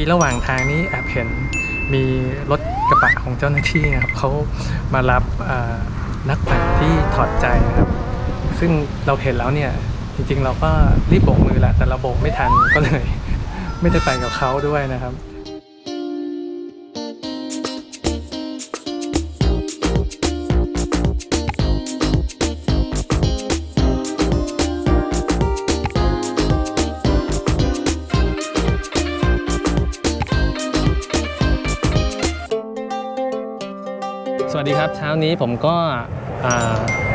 กี้ระหว่างทางนี้แอบเห็นมีรถกระบะของเจ้าหน้าที่นะครับเขามารับนักปั่นที่ถอดใจนะครับ ซึ่งเราเห็นแล้วเนี่ยจริงๆ เราก็รีบโบกมือแหละแต่เราโบกไม่ทันก็เลย ไม่ได้ไปกับเขาด้วยนะครับ ดีครับ เช้านี้ผมก็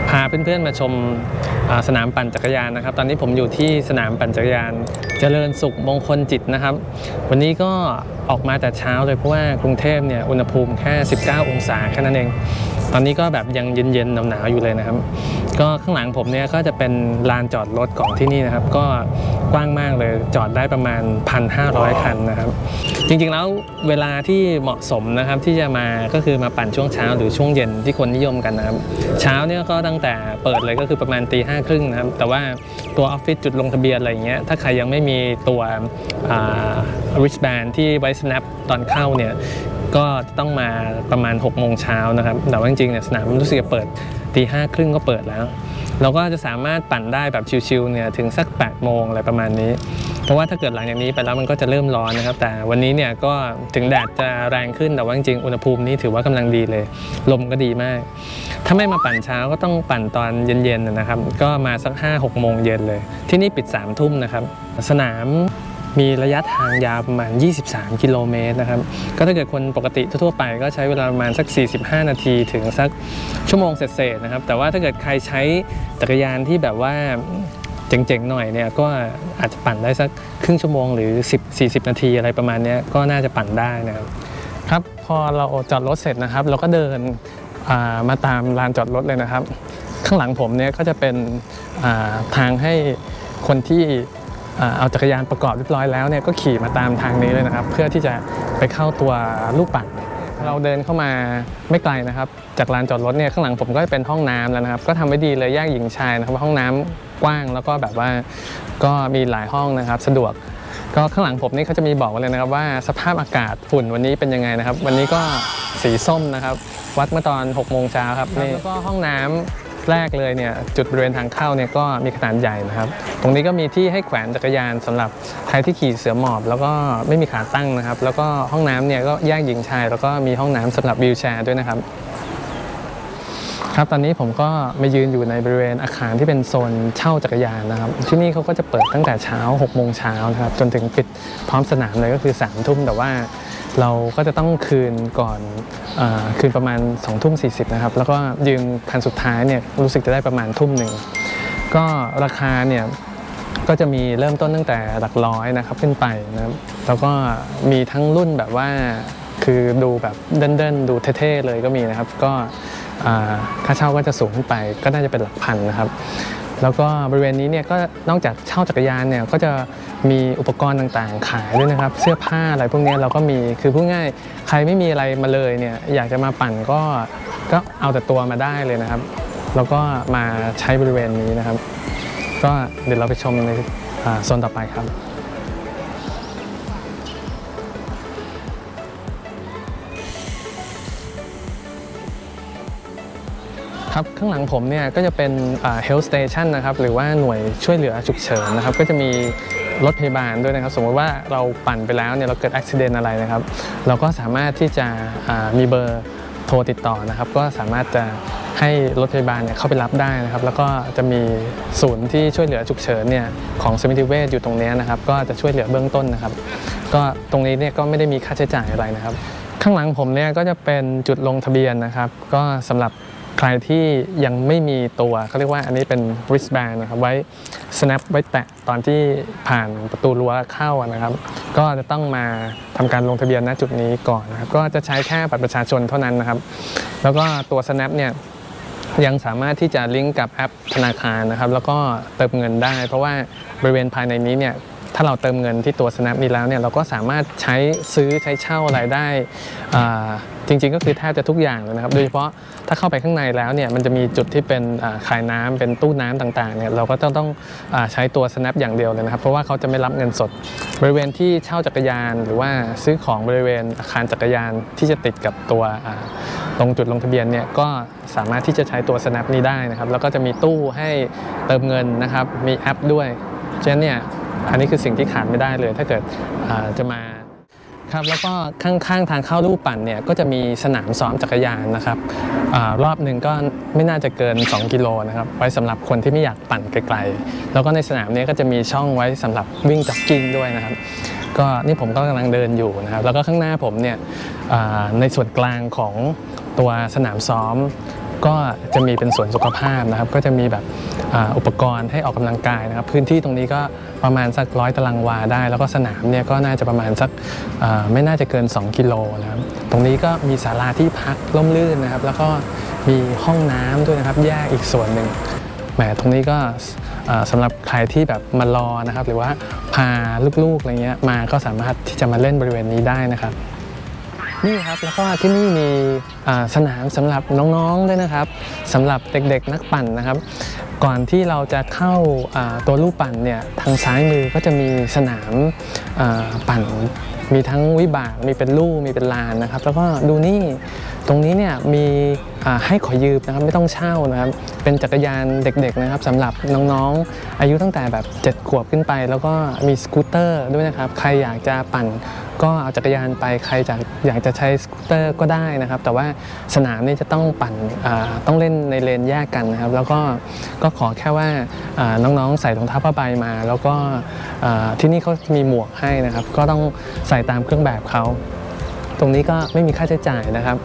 พาเพื่อนๆมาชมาสนามปั่นจักรยานนะครับ ตอนนี้ผมอยู่ที่สนามปั่นจักรยาน เจริญสุขมงคลจิตนะครับ วันนี้ก็ออกมาแต่เช้าเลยเพราะว่ากรุงเทพเนี่ยอุณหภูมิแค่ 19 องศาแค่นั้นเอง อนนี้ก็แบบยังเย็นๆหนาวๆอยู่เลยนะครับ ก็ข้างหลังผมเนี่ยก็จะเป็นลานจอดรถของที่นี่นะครับ ก็กว้างมากเลยจอดได้ประมาณ 1,500 คันนะครับ จริงๆแล้วเวลาที่เหมาะสมนะครับที่จะมาก็คือมาปั่นช่วงเช้าหรือช่วงเย็นที่คนนิยมกันนะครับ เช้าเนี่ยก็ตั้งแต่เปิดเลยก็คือประมาณตีห้าครึ่งนะครับ แต่ว่าตัวออฟฟิศจุดลงทะเบียนอะไรอย่างเงี้ยถ้าใครยังไม่มีตัว wristband ที่ไว้ snap ตอนเข้าเนี่ยก็ต้องมาประมาณ6กโมงเช้านะครับแต่ว่าจริงๆเนี่ยสนามรู้สึกจะเปิดตีห้าครึ่งก็เปิดแล้ว เราก็จะสามารถปั่นได้แบบชิวๆเนี่ยถึงสัก8ปดโมงอะไรประมาณนี้ เพราะว่าถ้าเกิดหลังจากนี้ไปแล้วมันก็จะเริ่มร้อนนะครับ แต่วันนี้เนี่ยก็ถึงแดดจะแรงขึ้นแต่ว่าจริงๆอุณหภูมินี้ถือว่ากำลังดีเลย ลมก็ดีมาก ถ้าไม่มาปั่นเช้าก็ต้องปั่นตอนเย็นๆนะครับ ก็มาสัก5้าหกโมงเย็นเลย ที่นี่ปิด3ามทุ่มนะครับ สนาม มีระยะทางยาวประมาณ 23 กิโลเมตรนะครับ ก็ถ้าเกิดคนปกติทั่วไปก็ใช้เวลาประมาณสัก 45 นาทีถึงสักชั่วโมงเศษๆนะครับ แต่ว่าถ้าเกิดใครใช้จักรยานที่แบบว่าเจ๋งๆหน่อยเนี่ยก็อาจจะปั่นได้สักครึ่งชั่วโมงหรือ 10 40 นาทีอะไรประมาณนี้ก็น่าจะปั่นได้นะครับครับพอเราจอดรถเสร็จนะครับ เราก็เดินามาตามลานจอดรถเลยนะครับ ข้างหลังผมเนี่ยก็จะเป็นาทางให้คนที่ เอาจักรยานประกอบเรียบร้อยแล้วเนี่ยก็ขี่มาตามทางนี้เลยนะครับ เพื่อที่จะไปเข้าตัวลูกปั่นเราเดินเข้ามาไม่ไกลนะครับ จากลานจอดรถเนี่ยข้างหลังผมก็จะเป็นห้องน้ำแล้วนะครับ ก็ทำไว้ดีเลยแยกหญิงชายนะครับห้องน้ำกว้างแล้วก็แบบว่าก็มีหลายห้องนะครับ สะดวก ก็ข้างหลังผมนี่เขาจะมีบอกไว้เลยนะครับ ว่าสภาพอากาศฝุ่นวันนี้เป็นยังไงนะครับ วันนี้ก็สีส้มนะครับ วัดเมื่อตอน6โมงเช้าครับนี่แล้วก็ห้องน้ำ แรกเลยเนี่ยจุดบริเวณทางเข้าเนี่ยก็มีขนาดใหญ่นะครับ ตรงนี้ก็มีที่ให้แขวนจักรยานสำหรับใครที่ขี่เสือหมอบ แล้วก็ไม่มีขาตั้งนะครับ แล้วก็ห้องน้ำเนี่ยก็แยกหญิงชาย แล้วก็มีห้องน้ำสำหรับวีลแชร์ด้วยนะครับครับตอนนี้ผมก็มายืนอยู่ในบริเวณอาคารที่เป็นโซนเช่าจักรยานนะครับ ที่นี่เขาก็จะเปิดตั้งแต่เช้า6โมงเช้านะครับจนถึงปิดพร้อมสนามเลยก็คือ3ามทุ่มแต่ว่า เราก็จะต้องคืนก่อนอคืนประมาณ2องทุ่มสีนะครับ แล้วก็ยืมคันสุดท้ายเนี่ยรู้สึกจะได้ประมาณทุ่มหนึ่ง ก็ราคาเนี่ยก็จะมีเริ่มต้นตั้งแต่หลักร้อยนะครับขึ้นไปนะครับแล้วก็มีทั้งรุ่นแบบว่าคือดูแบบเดินๆ ดูเท่ๆเลยก็มีนะครับ ก็ค่าเช่าก็จะสูงขึ้นไปก็น่าจะเป็นหลักพันนะครับ แล้วก็บริเวณนี้เนี่ยก็นอกจากเช่าจักรยานเนี่ยก็จะ มีอุปกรณ์ต่างๆ ขายด้วยนะครับ เสื้อผ้าอะไรพวกนี้เราก็มีคือพูดง่ายใครไม่มีอะไรมาเลยเนี่ยอยากจะมาปั่นก็ก็เอาแต่ตัวมาได้เลยนะครับ แล้วก็มาใช้บริเวณนี้นะครับ ก็เดี๋ยวเราไปชมในโซนต่อไปครับครับข้างหลังผมเนี่ยก็จะเป็น health station นะครับหรือว่าหน่วยช่วยเหลือฉุกเฉินนะครับก็จะมี รถพยาบาลด้วยนะครับ สมมติว่าเราปั่นไปแล้วเนี่ยเราเกิดอุบิเหตุอะไรนะครับ เราก็สามารถที่จะมีเบอร์โทรติดต่อนะครับ ก็สามารถจะให้รถพยาบาลเนี่ยเข้าไปรับได้นะครับ แล้วก็จะมีศูนย์ที่ช่วยเหลือฉุกเฉินเนี่ยของสมิติเวชอยู่ตรงนี้นะครับ ก็จะช่วยเหลือเบื้องต้นนะครับ ก็ตรงนี้เนี่ยก็ไม่ได้มีค่าใช้จ่ายอะไรนะครับ ข้างหลังผมเนี่ยก็จะเป็นจุดลงทะเบียนนะครับ ก็สำหรับ ใครที่ยังไม่มีตัวเขาเรียกว่าอันนี้เป็น wristband นะครับไว้ snap ไว้แตะตอนที่ผ่านประตูรั้วเข้านะครับ ก็จะต้องมาทำการลงทะเบียนณจุดนี้ก่อนนะครับ ก็จะใช้แค่บัตรประชาชนเท่านั้นนะครับ แล้วก็ตัว snap เนี่ยยังสามารถที่จะลิงก์กับแอปธนาคารนะครับ แล้วก็เติมเงินได้ เพราะว่าบริเวณภายในนี้เนี่ย ถ้าเราเติมเงินที่ตัว Snap นี้แล้วเนี่ยเราก็สามารถใช้ซื้อใช้เช่าอะไรได้จริงๆ ก็คือแทบจะทุกอย่างเลยนะครับ โดยเฉพาะถ้าเข้าไปข้างในแล้วเนี่ยมันจะมีจุดที่เป็นขายน้ำเป็นตู้น้ำต่างๆเนี่ยเราก็ต้องต้องอใช้ตัว Snap อย่างเดียวเลยนะครับ เพราะว่าเขาจะไม่รับเงินสด บริเวณที่เช่าจักรยาน หรือว่าซื้อของบริเวณอาคารจักรยานที่จะติดกับตัวตรงจุดลงทะเบียนเนี่ยก็สามารถที่จะใช้ตัว Snap นี้ได้นะครับ แล้วก็จะมีตู้ให้เติมเงินนะครับมีแอปด้วยฉะนั้นเนี่ย อันนี้คือสิ่งที่ขาดไม่ได้เลย ถ้าเกิดจะมาครับแล้วก็ข้างๆทางเข้าลูกปั่นเนี่ยก็จะมีสนามซ้อมจักรยานนะครับอรอบหนึ่งก็ไม่น่าจะเกิน 2 กิโลนะครับไว้สำหรับคนที่ไม่อยากปั่นไกลๆ แล้วก็ในสนามนี้ก็จะมีช่องไว้สำหรับวิ่งจ็อกกิ้งด้วยนะครับก็นี่ผมก็กำลังเดินอยู่นะครับแล้วก็ข้างหน้าผมเนี่ยในส่วนกลางของตัวสนามซ้อม ก็จะมีเป็นสวนสุขภาพนะครับ ก็จะมีแบบอ,อุปกรณ์ให้ออกกำลังกายนะครับ พื้นที่ตรงนี้ก็ประมาณสักร้อยตารางวาได้ แล้วก็สนามเนี่ยก็น่าจะประมาณสักไม่น่าจะเกิน 2 กิโลนะครับ ตรงนี้ก็มีศาลาที่พักร่มรื่นนะครับ แล้วก็มีห้องน้ำด้วยนะครับแยกอีกส่วนหนึ่งแหมตรงนี้ก็อ่าสำหรับใครที่แบบมารอนะครับ หรือว่าพาลูกๆอะไรเงี้ยมาก็สามารถที่จะมาเล่นบริเวณนี้ได้นะครับ นี่ครับแล้วก็ที่นี่มีสนามสำหรับน้องๆด้วยนะครับสำหรับเด็กๆนักปั่นนะครับ ก่อนที่เราจะเข้าตัวลูกปั่นเนี่ยทางซ้ายมือก็จะมีสนามปั่นมีทั้งวิบาก มีเป็นลู่ มีเป็นลานนะครับ แล้วก็ดูนี่ ตรงนี้เนี่ยมีให้ขอยืมนะครับ ไม่ต้องเช่านะครับ เป็นจักรยานเด็กๆนะครับสำหรับน้องๆ อายุตั้งแต่แบบ 7 ขวบขึ้นไป แล้วก็มีสกูตเตอร์ด้วยนะครับ ใครอยากจะปั่น ก็เอาจักรยานไปใครจะอยากจะใช้สกูตเตอร์ก็ได้นะครับ แต่ว่าสนามนี่จะต้องปั่นต้องเล่นในเลนแยกกันนะครับ แล้วก็ก็ขอแค่ว่าน้องๆใส่รองเท้าผ้าใบมา แล้วก็ที่นี่เขามีหมวกให้นะครับ ก็ต้องใส่ตามเครื่องแบบเขาตรงนี้ก็ไม่มีค่าใช้จ่ายนะครับ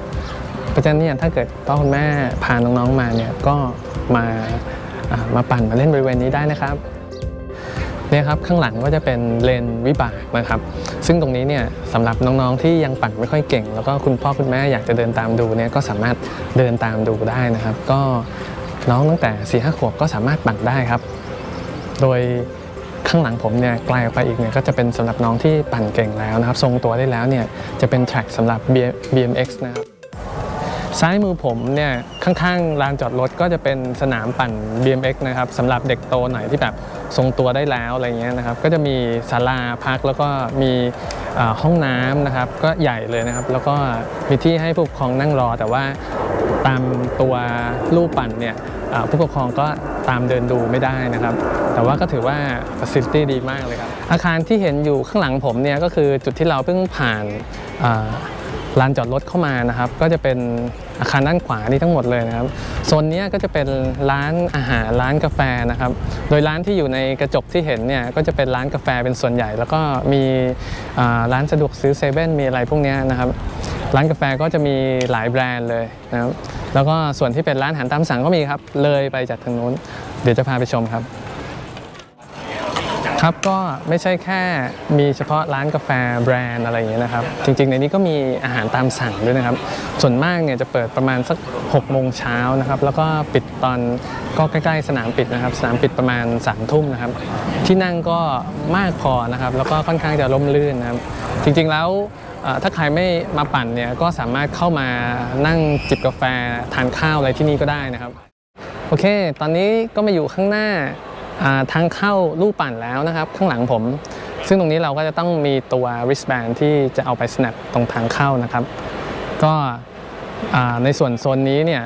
เพราะฉะนั้นเนี่ยถ้าเกิดพ่อคุณแม่พาน้องๆมาเนี่ยก็มาามาปั่นมาเล่นบริเวณนี้ได้นะครับ เนี่ยครับข้างหลังก็จะเป็นเลนวิบากนะครับซึ่งตรงนี้เนี่ยสำหรับน้องๆที่ยังปั่นไม่ค่อยเก่ง แล้วก็คุณพ่อคุณแม่อยากจะเดินตามดูเนี่ยก็สามารถเดินตามดูได้นะครับ ก็น้องตั้งแต่4ี่ห้าขวบก็สามารถปั่นได้ครับ โดยข้างหลังผมเนี่ยไกลออกไปอีกเนี่ยก็จะเป็นสำหรับน้องที่ปั่นเก่งแล้วนะครับ ทรงตัวได้แล้วเนี่ยจะเป็นแทร็กสำหรับ BMX นะครับ ซ้ายมือผมเนี่ยข้างๆลานจอดรถก็จะเป็นสนามปั่น BMX นะครับสำหรับเด็กโตหน่อยที่แบบทรงตัวได้แล้วอะไรเงี้ยนะครับก็จะมีศาลาพักแล้วก็มีห้องน้ำนะครับก็ใหญ่เลยนะครับ แล้วก็มีที่ให้ผู้ปกครองนั่งรอ แต่ว่าตามตัวลู่ปั่นเนี่ยผู้ปกครองก็ตามเดินดูไม่ได้นะครับ แต่ว่าก็ถือว่า facility ดีมากเลยครับ อาคารที่เห็นอยู่ข้างหลังผมเนี่ยก็คือจุดที่เราเพิ่งผ่านลานจอดรถเข้ามานะครับ ก็จะเป็น อาคารด้านขวานี่ทั้งหมดเลยนะครับโซนนี้ก็จะเป็นร้านอาหารร้านกาแฟนะครับ โดยร้านที่อยู่ในกระจกที่เห็นเนี่ยก็จะเป็นร้านกาแฟเป็นส่วนใหญ่ แล้วก็มีร้านสะดวกซื้อเซเว่นมีอะไรพวกนี้นะครับร้านกาแฟก็จะมีหลายแบรนด์เลยนะครับแล้วก็ส่วนที่เป็นร้านอาหารตามสั่งก็มีครับเลยไปจากทางนู้น เดี๋ยวจะพาไปชมครับ ครับก็ไม่ใช่แค่มีเฉพาะร้านกาแฟแบรนด์อะไรอย่างเงี้ยนะครับ จริงๆ ในนี้ก็มีอาหารตามสั่งด้วยนะครับ ส่วนมากเนี่ยจะเปิดประมาณสัก6โมงเช้านะครับ แล้วก็ปิดตอนก็ใกล้ๆ สนามปิดนะครับ สนามปิดประมาณ3ามทุ่มนะครับ ที่นั่งก็มากพอนะครับ แล้วก็ค่อนข้างจะร่มรื่นนะครับ จริงๆแล้วถ้าใครไม่มาปั่นเนี่ยก็สามารถเข้ามานั่งจิบกาแฟทานข้าวอะไรที่นี่ก็ได้นะครับ โอเค ตอนนี้ก็มาอยู่ข้างหน้า ทางเข้าลูกปั่นแล้วนะครับ ข้างหลังผม ซึ่งตรงนี้เราก็จะต้องมีตัว wristband ที่จะเอาไป snap ตรงทางเข้านะครับ ก็ในส่วนโซนนี้เนี่ย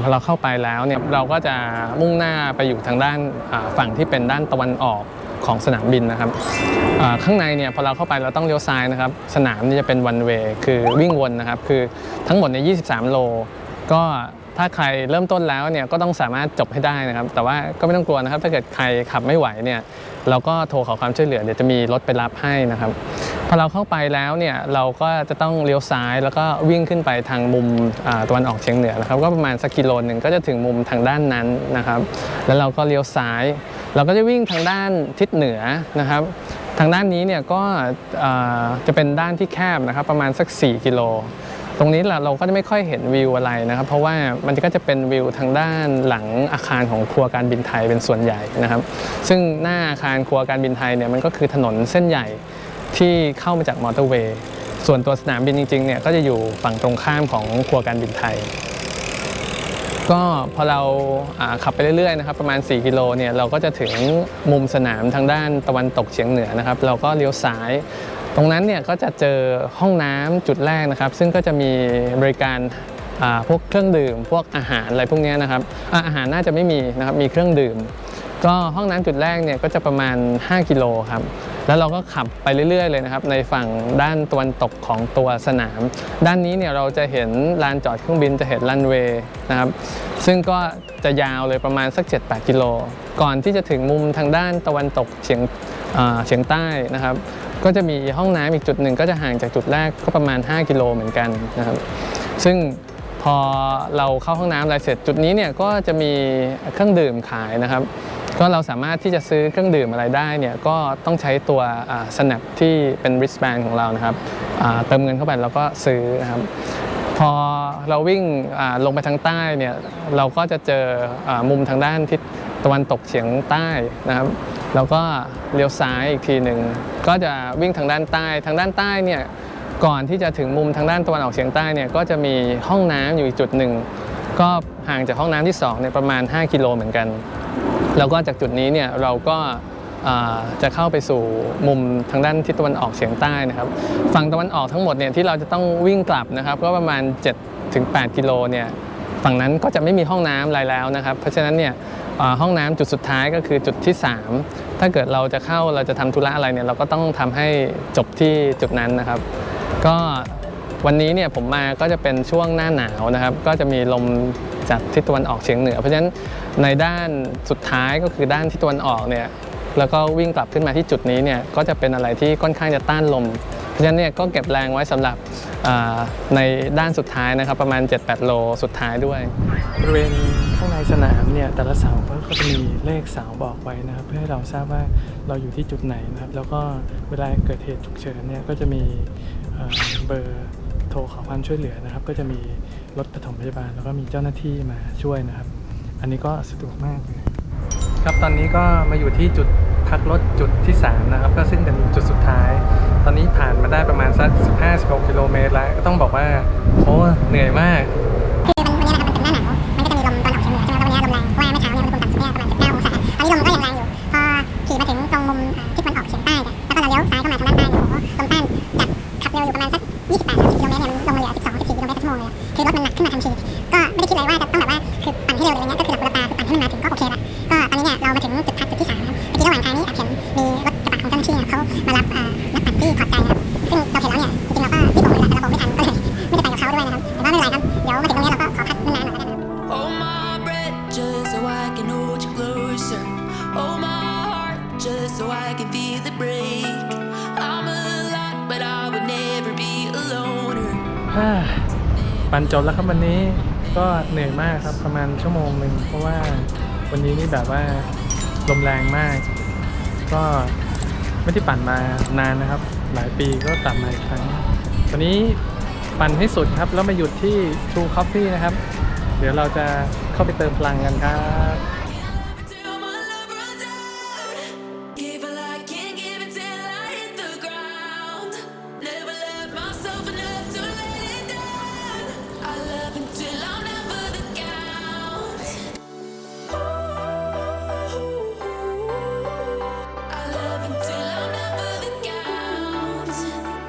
พอเราเข้าไปแล้วเนี่ยเราก็จะมุ่งหน้าไปอยู่ทางด้านฝั่งที่เป็นด้านตะวันออกของสนามบินนะครับข้างในเนี่ยพอเราเข้าไปเราต้องเลี้ยวซ้ายนะครับ สนามนี่จะเป็น one way คือวิ่งวนนะครับ คือทั้งหมดใน 23 โล ก็ ถ้าใครเริ่มต้นแล้วเนี่ยก็ต้องสามารถจบให้ได้นะครับ แต่ว่าก็ไม่ต้องกลัวนะครับ ถ้าเกิดใครขับไม่ไหวเนี่ยเราก็โทรขอความช่วยเหลือเดี๋ยวจะมีรถไปรับให้นะครับพอเราเข้าไปแล้วเนี่ยเราก็จะต้องเลี้ยวซ้ายแล้วก็วิ่งขึ้นไปทางมุมตะวันออกเฉียงเหนือนะครับ ก็ประมาณสักกิโลหนึ่งก็จะถึงมุมทางด้านนั้นนะครับ แล้วเราก็เลี้ยวซ้าย เราก็จะวิ่งทางด้านทิศเหนือนะครับ ทางด้านนี้เนี่ยก็จะเป็นด้านที่แคบนะครับ ประมาณสัก 4 กิโล ตรงนี้เราเราก็จะไม่ค่อยเห็นวิวอะไรนะครับ เพราะว่ามันก็จะเป็นวิวทางด้านหลังอาคารของครัวการบินไทยเป็นส่วนใหญ่นะครับ ซึ่งหน้าอาคารครัวการบินไทยเนี่ยมันก็คือถนนเส้นใหญ่ที่เข้ามาจากมอเตอร์เวย์ส่วนตัวสนามบินจริงๆเนี่ยก็จะอยู่ฝั่งตรงข้ามของครัวการบินไทย ก็พอเราอ่าขับไปเรื่อยๆนะครับประมาณ 4 กิโลเนี่ยเราก็จะถึงมุมสนามทางด้านตะวันตกเฉียงเหนือนะครับ เราก็เลี้ยวซ้าย ตรงนั้นเนี่ยก็จะเจอห้องน้ำจุดแรกนะครับ ซึ่งก็จะมีบริการพวกเครื่องดื่ม พวกอาหารอะไรพวกนี้นะครับอาหารน่าจะไม่มีนะครับมีเครื่องดื่ม ก็ห้องน้ำจุดแรกเนี่ยก็จะประมาณ 5 กิโลครับแล้วเราก็ขับไปเรื่อยๆเลยนะครับในฝั่งด้านตะวันตกของตัวสนาม ด้านนี้เนี่ยเราจะเห็นลานจอดเครื่องบินจะเห็นรันเวย์นะครับซึ่งก็จะยาวเลยประมาณสัก 7-8 กิโล ก่อนที่จะถึงมุมทางด้านตะวันตกเฉียงเฉียงใต้นะครับ ก็จะมีห้องน้ำอีกจุดหนึ่งก็จะห่างจากจุดแรกก็ประมาณ 5 กิโลเหมือนกันนะครับ ซึ่งพอเราเข้าห้องน้ำอะไรเสร็จจุดนี้เนี่ยก็จะมีเครื่องดื่มขายนะครับ ก็เราสามารถที่จะซื้อเครื่องดื่มอะไรได้เนี่ยก็ต้องใช้ตัวสนับที่เป็น wristband ของเรานะครับเติมเงินเข้าไปแล้วก็ซื้อนะครับพอเราวิ่งลงไปทางใต้เนี่ยเราก็จะเจออมุมทางด้านทิศตะวันตกเฉียงใต้นะครับ แล้วก็เลี้ยวซ้ายอีกทีหนึ่งก็จะวิ่งทางด้านใต้ ทางด้านใต้เนี่ยก่อนที่จะถึงมุมทางด้านตะวันออกเฉียงใต้เนี่ยก็จะมีห้องน้ำอยู่จุดหนึ่งก็ห่างจากห้องน้ำที่สองเนี่ยประมาณ 5 กิโลเหมือนกัน แล้วก็จากจุดนี้เนี่ยเราก็จะเข้าไปสู่มุมทางด้านทิศตะวันออกเฉียงใต้นะครับฝั่งตะวันออกทั้งหมดเนี่ยที่เราจะต้องวิ่งกลับนะครับ ก็ประมาณ7-8ถึง8กิโลเนี่ยฝั่งนั้นก็จะไม่มีห้องน้ำอะไรแล้วนะครับ เพราะฉะนั้นเนี่ย ห้องน้ำจุดสุดท้ายก็คือจุดที่ 3 ถ้าเกิดเราจะเข้าเราจะทำธุระอะไรเนี่ยเราก็ต้องทำให้จบที่จุดนั้นนะครับ ก็วันนี้เนี่ยผมมาก็จะเป็นช่วงหน้าหนาวนะครับ ก็จะมีลมจากทิศตะวันออกเฉียงเหนือ เพราะฉะนั้นในด้านสุดท้ายก็คือด้านทิศตะวันออกเนี่ยแล้วก็วิ่งกลับขึ้นมาที่จุดนี้เนี่ยก็จะเป็นอะไรที่ค่อนข้างจะต้านลม เพราะฉะนั้นเนี่ยก็เก็บแรงไว้สำหรับในด้านสุดท้ายนะครับ ประมาณ 7-8 โลสุดท้ายด้วยบริเวณ ข้างในสนามเนี่ยแต่ละเสาก็จะมีเลขเสาบอกไว้นะครับ เพื่อให้เราทราบว่าเราอยู่ที่จุดไหนนะครับ แล้วก็เวลาเกิดเหตุฉุกเฉินเนี่ยก็จะมีเเบอร์โทรขอความช่วยเหลือนะครับ ก็จะมีรถปฐมพยาบาล แล้วก็มีเจ้าหน้าที่มาช่วยนะครับ อันนี้ก็สะดวกมากเลยครับตอนนี้ก็มาอยู่ที่จุดพักรถจุดที่ 3 นะครับ ก็ซึ่งเป็นจุดสุดท้าย ตอนนี้ผ่านมาได้ประมาณสัก 15-16 กิโลเมตรแล้ว ก็ต้องบอกว่าโอ้เหนื่อยมาก เราเลี้ยวซ้ายเข้ามาทางด้านใต้เนี่ยโอ้โหลมต้านจากขับเร็วอยู่ประมาณสัก 28-30กิโลเมตรเนี่ยมันลงมาเหลือ 12-14กิโลเมตรต่อชั่วโมงเลยคือรถมันหนักขึ้นมาทันทีก็ไม่ได้คิดเลยว่าจะต้องแบบว่าคือปั่นให้เร็วอะไรเงี้ยก็คือหลับหูหลับตาคือปั่นให้มันมาถึงก็โอเคละก็ตอนนี้เนี่ยเรามาถึงจุดพักจุดที่สามนะครับเมื่อกี้ระหว่างทางนี้แอบเห็นมีรถกระบะของเจ้าหน้าที่เขามารับนักปั่นที่ถอดใจนะครับซึ่งเราเห็นแล้วเนี่ยจริงๆเราก็รีบบอกเลยแหละแต่เราบอกไม่ทันก็เลยไม่ได้ไปกับเขาด้วยนะครับแต่ว่าไม่เป็นไรครับเดี๋ยวมาถึงตรงนี้เราก็ขอพักนานๆหน่อยแล้วกันะครับ Hold my breath just so I can hold you closer. Hold my heart just so I can feel it break. ปั่นจบแล้วครับวันนี้ก็เหนื่อยมากครับประมาณชั่วโมงหนึ่งเพราะว่าวันนี้นี่แบบว่าลมแรงมาก ก็ไม่ได้ปั่นมานานนะครับ หลายปีก็กลับมาอีกครั้งวันนี้ปั่นให้สุดครับ แล้วมาหยุดที่ True Coffee นะครับ เดี๋ยวเราจะเข้าไปเติมพลังกันครับ